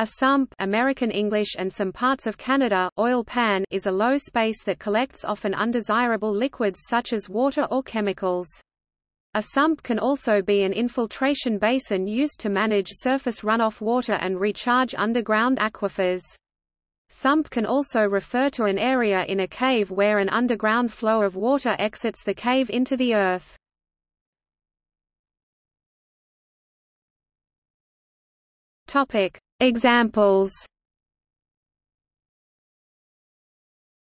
A sump American English and some parts of Canada, oil pan is a low space that collects often undesirable liquids such as water or chemicals. A sump can also be an infiltration basin used to manage surface runoff water and recharge underground aquifers. Sump can also refer to an area in a cave where an underground flow of water exits the cave into the earth. Topic: Examples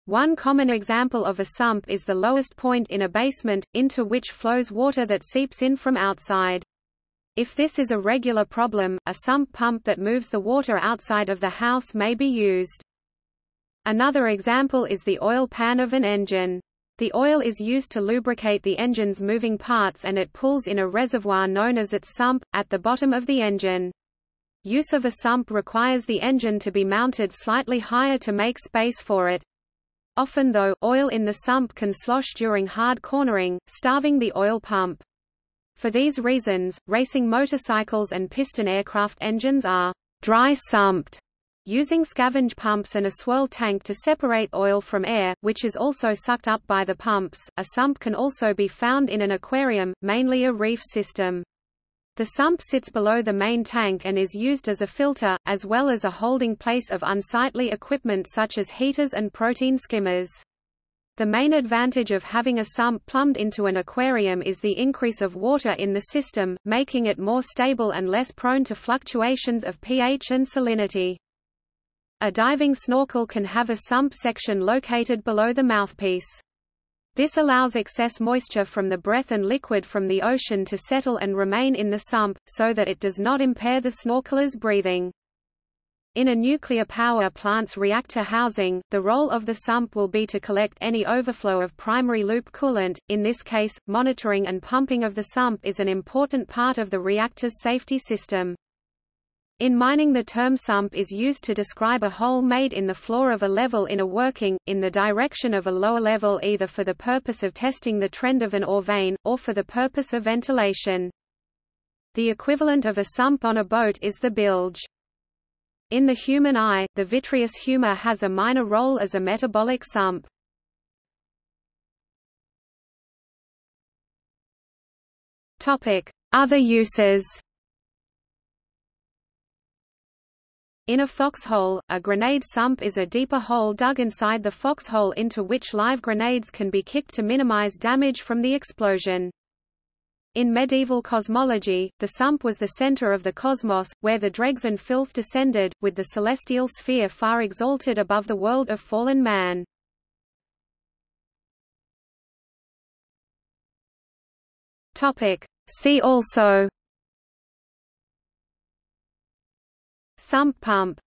One common example of a sump is the lowest point in a basement, into which flows water that seeps in from outside. If this is a regular problem, a sump pump that moves the water outside of the house may be used. Another example is the oil pan of an engine. The oil is used to lubricate the engine's moving parts and it pools in a reservoir known as its sump, at the bottom of the engine. Use of a sump requires the engine to be mounted slightly higher to make space for it. Often though, oil in the sump can slosh during hard cornering, starving the oil pump. For these reasons, racing motorcycles and piston aircraft engines are dry sumped, using scavenge pumps and a swirl tank to separate oil from air, which is also sucked up by the pumps. A sump can also be found in an aquarium, mainly a reef system. The sump sits below the main tank and is used as a filter, as well as a holding place of unsightly equipment such as heaters and protein skimmers. The main advantage of having a sump plumbed into an aquarium is the increase of water in the system, making it more stable and less prone to fluctuations of pH and salinity. A diving snorkel can have a sump section located below the mouthpiece. This allows excess moisture from the breath and liquid from the ocean to settle and remain in the sump, so that it does not impair the snorkeler's breathing. In a nuclear power plant's reactor housing, the role of the sump will be to collect any overflow of primary loop coolant. In this case, monitoring and pumping of the sump is an important part of the reactor's safety system. In mining the term sump is used to describe a hole made in the floor of a level in a working, in the direction of a lower level either for the purpose of testing the trend of an ore vein, or for the purpose of ventilation. The equivalent of a sump on a boat is the bilge. In the human eye, the vitreous humor has a minor role as a metabolic sump. Other uses In a foxhole, a grenade sump is a deeper hole dug inside the foxhole into which live grenades can be kicked to minimize damage from the explosion. In medieval cosmology, the sump was the center of the cosmos, where the dregs and filth descended, with the celestial sphere far exalted above the world of fallen man. See also Sump pump